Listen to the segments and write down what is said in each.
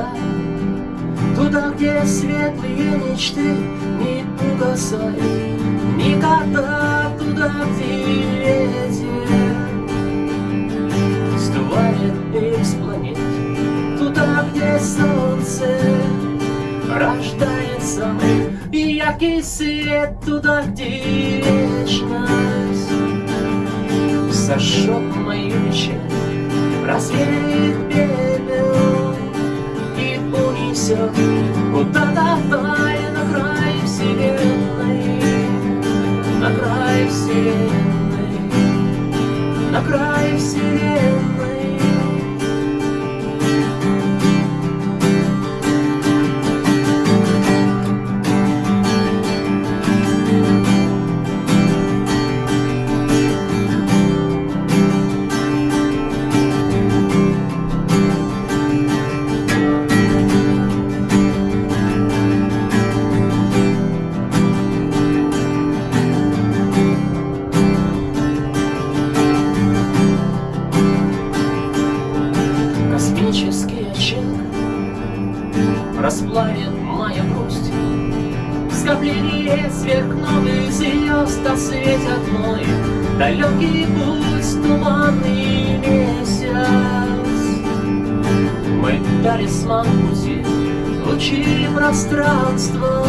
Звезда Туда, где светлые мечты не угасают Никогда туда, где ветер Сдувает из планет Туда, где солнце рождается И яркий свет туда, где вечность. Сожжет мою печаль Развеет и унесет Куда-то вдаль Расплавит моя грусть. Скопление сверхновых звезд Осветят мой далекий путь Туманный месяц. Мой талисман пути Лучи пространства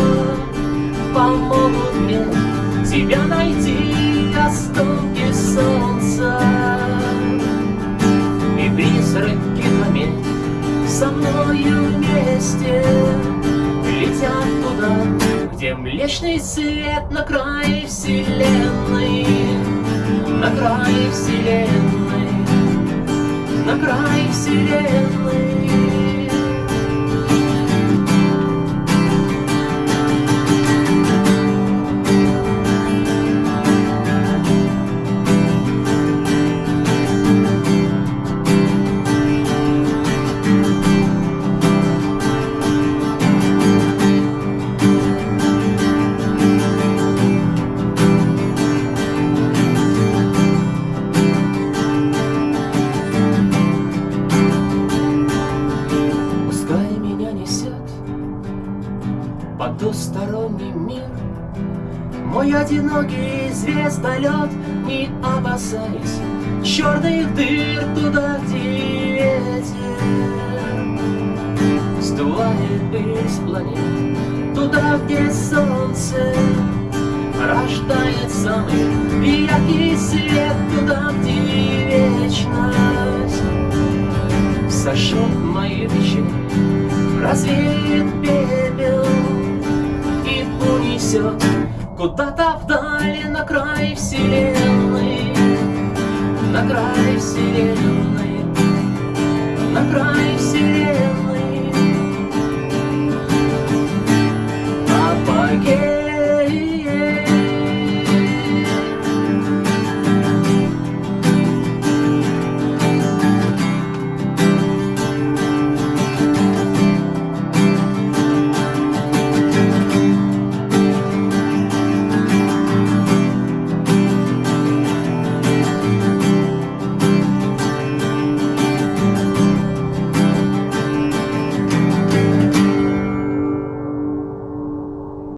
Помогут мне Тебя найти Осколки солнца Млечный свет На край вселенной. На край вселенной. На край вселенной потусторонний мир. Мой одинокий звездолет Не опасаясь черных дыр Туда, где ветер Сдувает из планет. Туда, где солнце Рождает самый яркий свет Туда, где вечность. Сожжет мои вещи, развеет пепел куда-то вдали на край вселенной На край вселенной